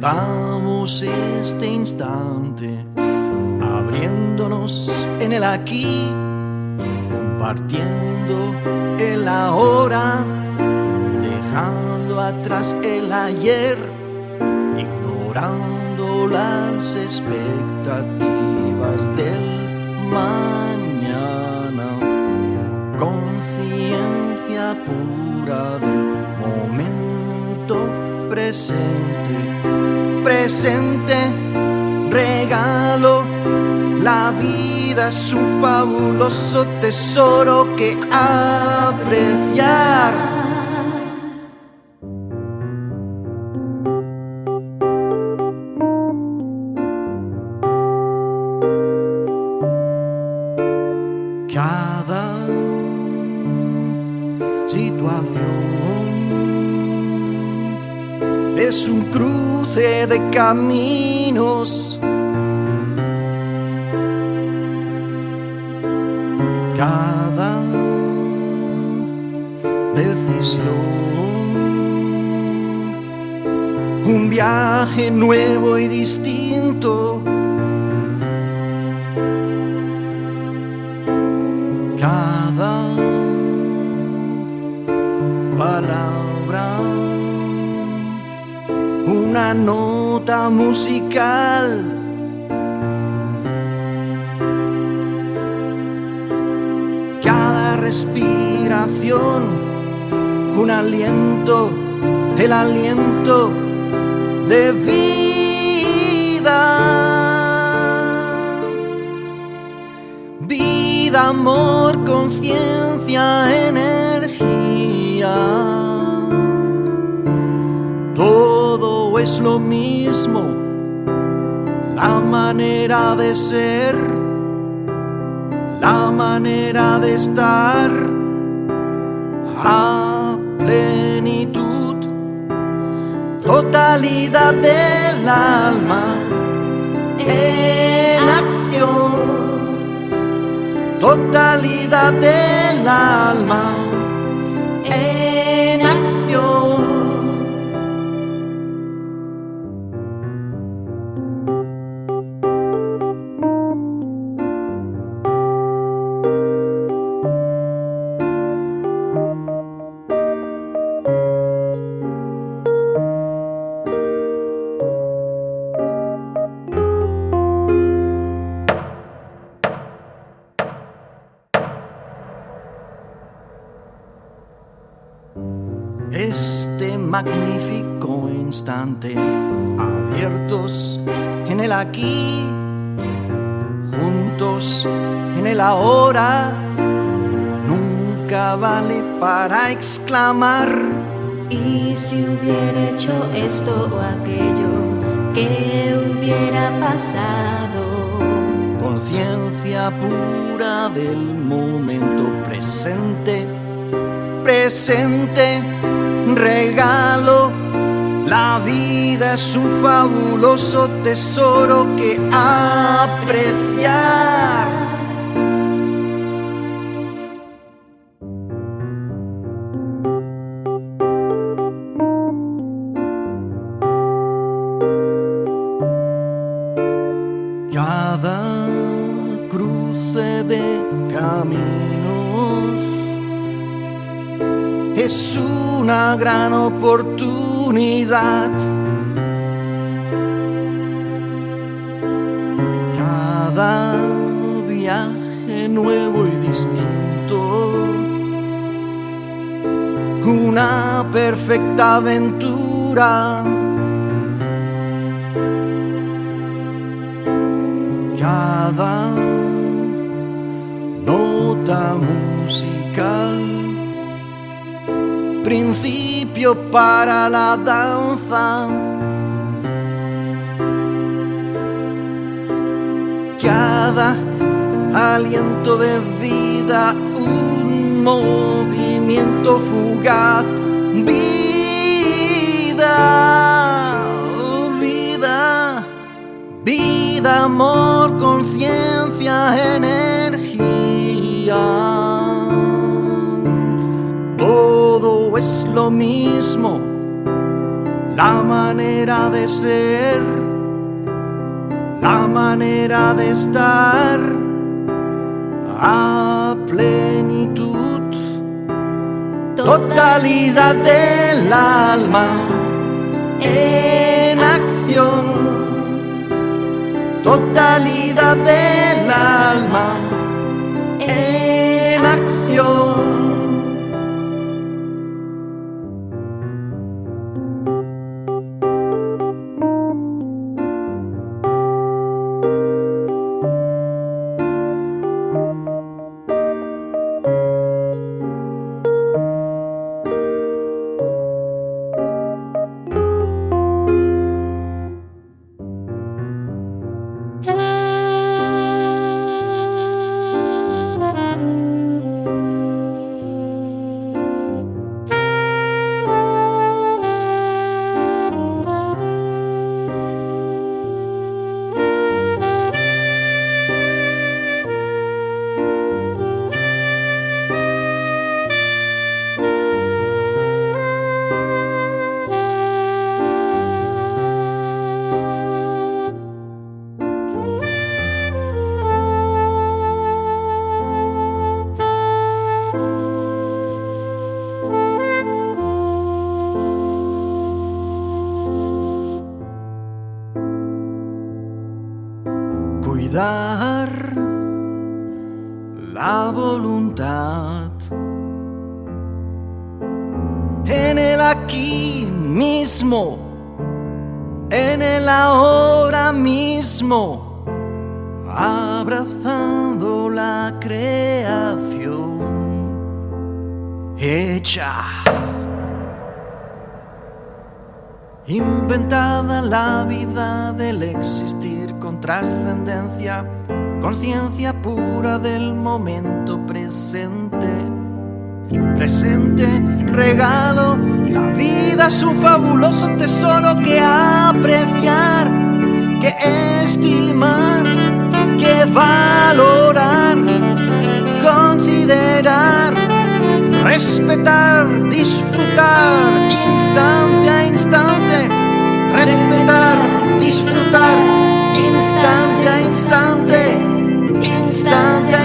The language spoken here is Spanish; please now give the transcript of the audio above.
Damos este instante abriéndonos en el aquí, compartiendo el ahora, dejando atrás el ayer, ignorando las expectativas del mañana, conciencia pura del momento presente, presente, regalo. La vida es un fabuloso tesoro que apreciar. Cada situación es un cruce de caminos. Cada decisión, un viaje nuevo y distinto. Cada nota musical. Cada respiración, un aliento, el aliento de vida. Vida, amor, conciencia, energía. Es lo mismo, la manera de ser, la manera de estar a plenitud, totalidad del alma en acción, totalidad del alma en este magnífico instante, abiertos en el aquí, juntos en el ahora, nunca vale para exclamar. Y si hubiera hecho esto o aquello, ¿qué hubiera pasado? Conciencia pura del momento presente, presente regalo. La vida es un fabuloso tesoro que apreciar. Cada cruce de caminos es una gran oportunidad. Cada viaje nuevo y distinto, una perfecta aventura. Cada nota musical principio para la danza. Cada aliento de vida, un movimiento fugaz. Vida, vida, vida, amor, conciencia, energía lo mismo, la manera de ser, la manera de estar a plenitud, totalidad del alma en acción, totalidad del alma en acción. La voluntad en el aquí mismo, en el ahora mismo, abrazando la creación hecha. Inventada la vida del existir con trascendencia, conciencia pura del momento presente. Presente, regalo, la vida es un fabuloso tesoro que apreciar, que estimar, que valorar, considerar, respetar, disfrutar, instante a instante, respetar, disfrutar, instante a instante. stand